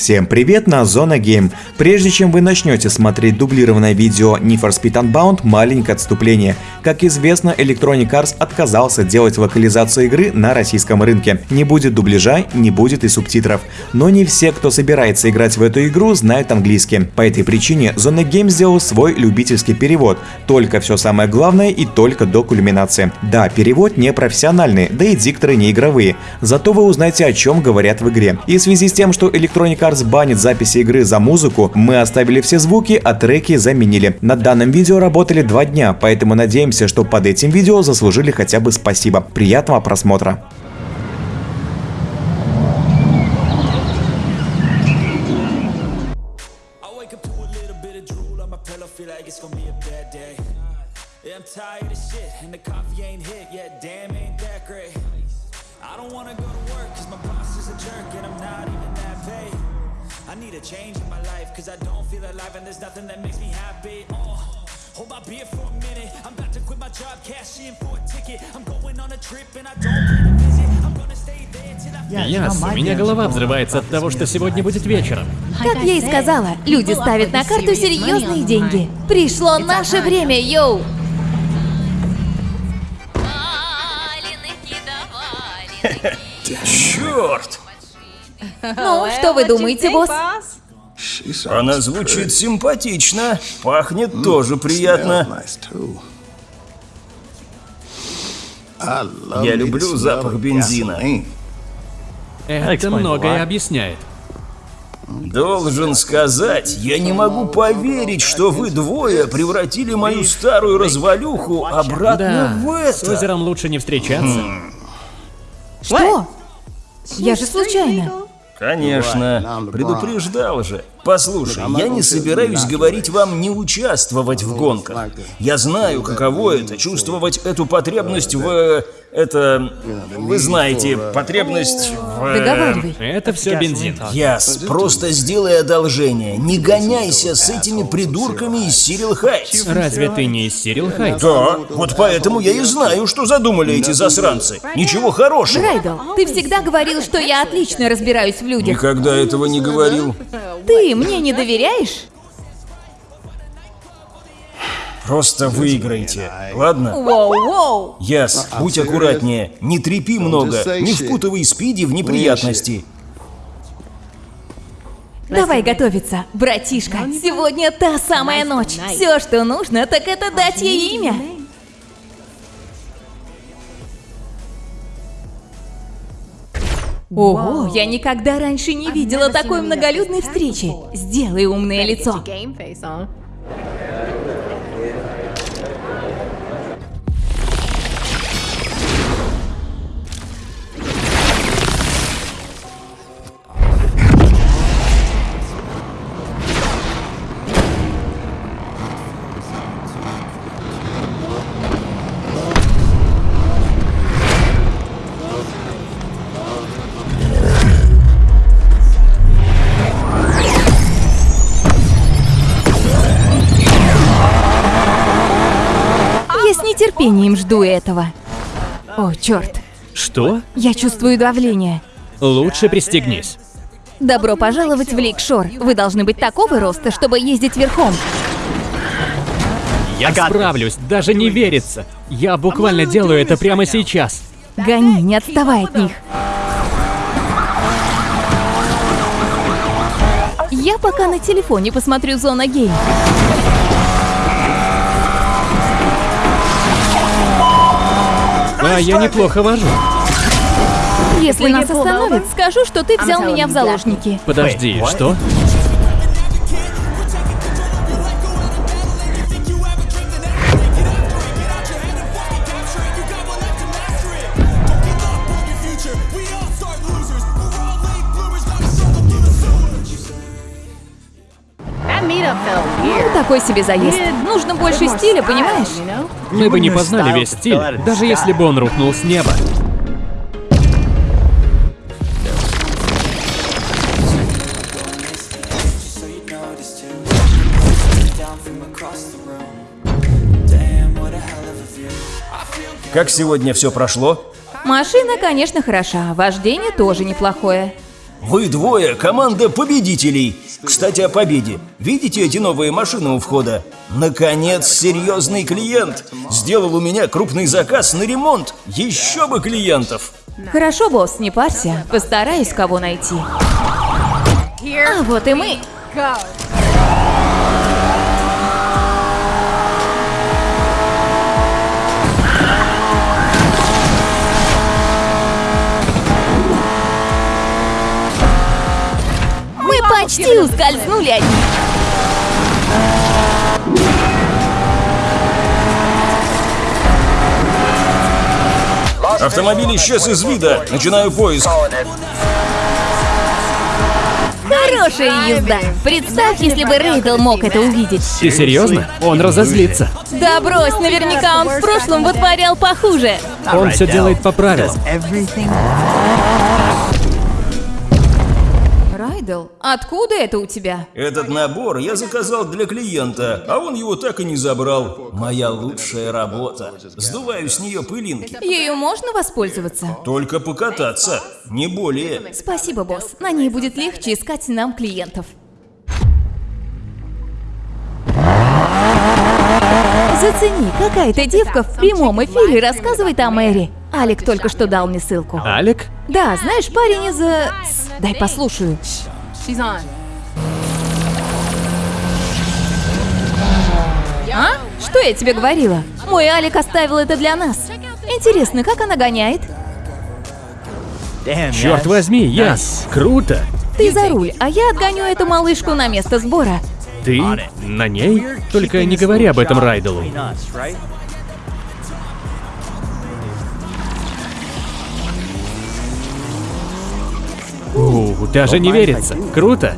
Всем привет на Зона Гейм. Прежде чем вы начнете смотреть дублированное видео Need for Speed Unbound, маленькое отступление. Как известно, Electronic Arts отказался делать локализацию игры на российском рынке. Не будет дубляжа, не будет и субтитров. Но не все, кто собирается играть в эту игру, знают английский. По этой причине Зона Гейм сделал свой любительский перевод. Только все самое главное и только до кульминации. Да, перевод не профессиональный, да и дикторы не игровые. Зато вы узнаете о чем говорят в игре. И в связи с тем, что Electronic Arts Stars банит записи игры за музыку, мы оставили все звуки, а треки заменили. Над данным видео работали два дня, поэтому надеемся, что под этим видео заслужили хотя бы спасибо. Приятного просмотра! Yet, damn ain't that great. I don't wanna go to work, cause my boss is a jerk, and I'm not even that paid. I need a change in my life Cause I don't feel alive and there's nothing that makes me happy oh, Hold my beer for a minute I'm about to quit my job, cash in for a ticket I'm going on a trip and I don't plan to visit I'm gonna stay there till I Яс, у меня голова взрывается от того, что сегодня будет вечером. Как я и сказала, люди ставят на карту серьезные деньги. Пришло наше время, йоу! Черт! Ну, что вы думаете, босс? Она звучит симпатично, пахнет тоже приятно. Я люблю запах бензина. Это многое объясняет. Должен сказать, я не могу поверить, что вы двое превратили мою старую развалюху обратно да, в это. с озером лучше не встречаться. Что? Я же случайно. Конечно, предупреждал же. Послушай, я не собираюсь говорить вам не участвовать в гонках. Я знаю, каково это, чувствовать эту потребность в... Это... Вы знаете, потребность в... Договаривай. Это все бензин. Яс, просто сделай одолжение. Не гоняйся с этими придурками из Сирил Хайтс. Разве ты не из Сирил Хайтс? Да, вот поэтому я и знаю, что задумали эти засранцы. Ничего хорошего. Райдл, ты всегда говорил, что я отлично разбираюсь в людях. Никогда этого не говорил. Ты мне не доверяешь? Просто выиграйте, ладно? Воу-воу! Яс, будь аккуратнее, не трепи много, не впутывай Спиди в неприятности. Давай готовиться, братишка. Сегодня та самая ночь. Все, что нужно, так это дать ей имя. Ого, я никогда раньше не видела такой многолюдной встречи. Сделай умное лицо. Нетерпением жду этого. О, черт. Что? Я чувствую давление. Лучше пристегнись. Добро пожаловать в Лейкшор. Вы должны быть такого роста, чтобы ездить верхом. Я справлюсь, даже не верится. Я буквально делаю это прямо сейчас. Гони, не отставай от них. Я пока на телефоне посмотрю Зона Гейм. А я неплохо вожу. Если нас остановят, скажу, что ты взял меня в заложники. Подожди, что? Ну, такой себе заезд. Нужно больше стиля, понимаешь? Мы бы не познали весь стиль, даже если бы он рухнул с неба. Как сегодня все прошло? Машина, конечно, хороша, вождение тоже неплохое. Вы двое – команда победителей. Кстати, о победе. Видите эти новые машины у входа? Наконец, серьезный клиент. Сделал у меня крупный заказ на ремонт. Еще бы клиентов. Хорошо, босс, не парься. Постараюсь кого найти. А вот и мы. Почти ускользнули от них. Автомобиль исчез из вида. Начинаю поиск. Хорошая езда. Представь, если бы Рейдл мог это увидеть. Ты серьезно? Он разозлится. Да брось, наверняка он в прошлом вытворял похуже. Он все делает по правилам. Райдл, откуда это у тебя? Этот набор я заказал для клиента, а он его так и не забрал. Моя лучшая работа. Сдуваю с нее пылинки. Ею можно воспользоваться? Только покататься, не более. Спасибо, босс. На ней будет легче искать нам клиентов. Зацени, какая-то девка в прямом эфире рассказывает о Мэри. Алик только что дал мне ссылку. Алик? Да, знаешь, парень из... э, с- Дай послушаю. А? Что я тебе говорила? Мой Алик оставил это для нас. Интересно, как она гоняет? Черт возьми, Яс, круто. Ты за руль, а я отгоню эту малышку на место сбора. Ты на ней? Только не говори об этом Райделу. Даже не верится. Круто.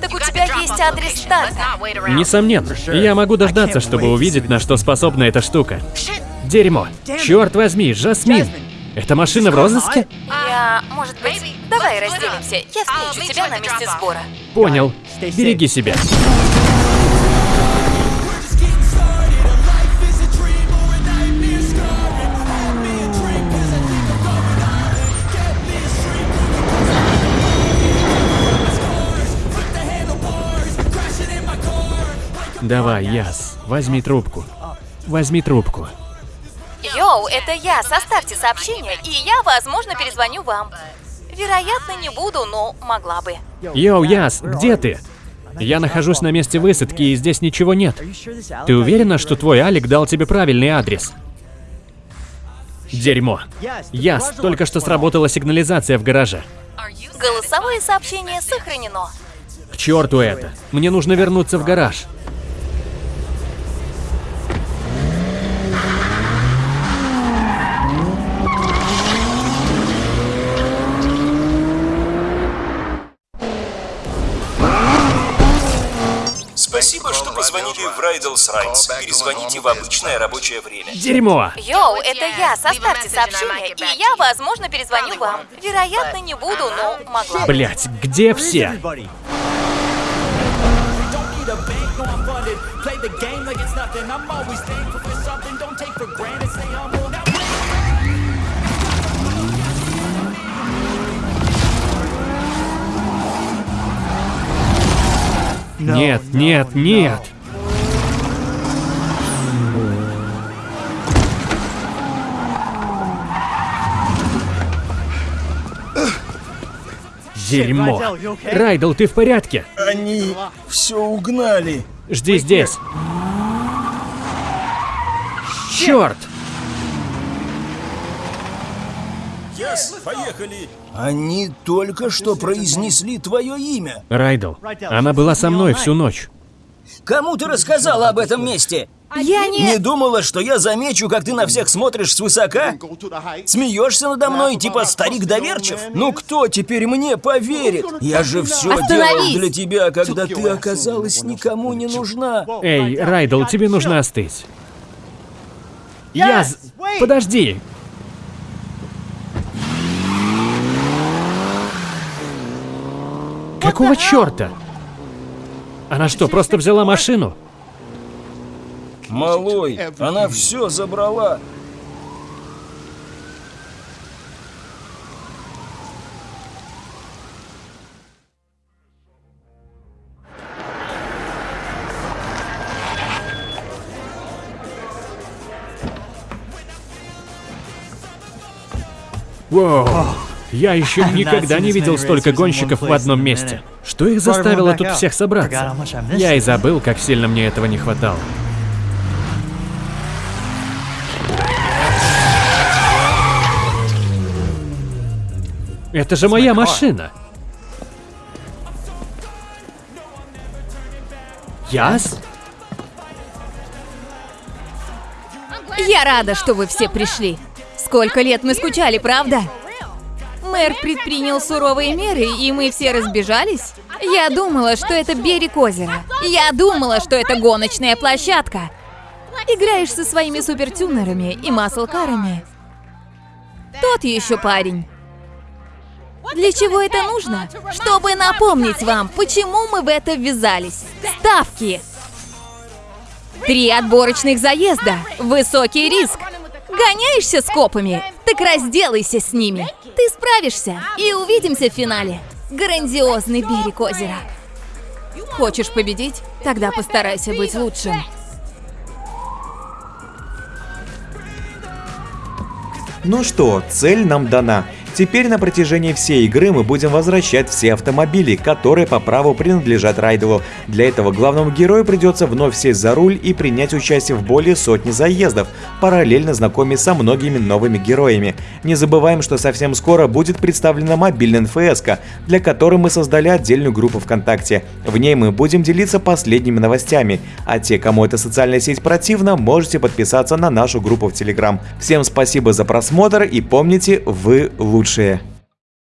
Так у тебя есть адрес старта. Несомненно. Я могу дождаться, чтобы увидеть, на что способна эта штука. Дерьмо. Черт возьми, Жасмин. Эта машина в розыске? Я, может быть, давай разделимся. Я встречу тебя на месте сбора. Понял. Береги себя. Давай, Яс, возьми трубку. Возьми трубку. Йоу, это я. Составьте сообщение, и я, возможно, перезвоню вам. Вероятно, не буду, но могла бы. Йоу, Яс, где ты? Я нахожусь на месте высадки, и здесь ничего нет. Ты уверена, что твой Алик дал тебе правильный адрес? Дерьмо. Яс, только что сработала сигнализация в гараже. Голосовое сообщение сохранено. К черту это. Мне нужно вернуться в гараж. Позвонили в Райдлс Райтс. Перезвоните в обычное рабочее время. Дерьмо! Йоу, это я. Составьте сообщение, и я, возможно, перезвоню вам. Вероятно, не буду, но могла. Блять, где все? Нет, нет, нет. Дерьмо. Райдл, ты в порядке? Они все угнали. Жди здесь. Черт! Яс, поехали. Они только что произнесли твое имя. Райдл, она была со мной всю ночь. Кому ты рассказала об этом месте? Я не... Не думала, что я замечу, как ты на всех смотришь свысока? Смеешься надо мной, типа старик доверчив? Ну кто теперь мне поверит? Я же все делал для тебя, когда ты оказалась никому не нужна. Эй, Райдл, тебе нужно остыть. Я... Подожди! Какого черта? Она что, просто взяла машину? Малой, она все забрала. Воу. Я еще никогда не видел столько гонщиков в одном месте. Что их заставило тут всех собраться? Я и забыл, как сильно мне этого не хватало. Это же моя машина. Яс? Я рада, что вы все пришли. Сколько лет мы скучали, правда? Мэр предпринял суровые меры, и мы все разбежались. Я думала, что это берег озера. Я думала, что это гоночная площадка. Играешь со своими супертюнерами и маслкарами. Тот еще парень. Для чего это нужно? Чтобы напомнить вам, почему мы в это ввязались. Ставки! Три отборочных заезда. Высокий риск. Гоняешься с копами? Так разделайся с ними. Ты справишься. И увидимся в финале. Грандиозный берег озера. Хочешь победить? Тогда постарайся быть лучшим. Ну что, цель нам дана. Теперь на протяжении всей игры мы будем возвращать все автомобили, которые по праву принадлежат Райдову. Для этого главному герою придется вновь сесть за руль и принять участие в более сотни заездов, параллельно знакомясь со многими новыми героями. Не забываем, что совсем скоро будет представлена мобильная НФС, для которой мы создали отдельную группу ВКонтакте. В ней мы будем делиться последними новостями, а те, кому эта социальная сеть противна, можете подписаться на нашу группу в Телеграм. Всем спасибо за просмотр и помните, вы лучшие.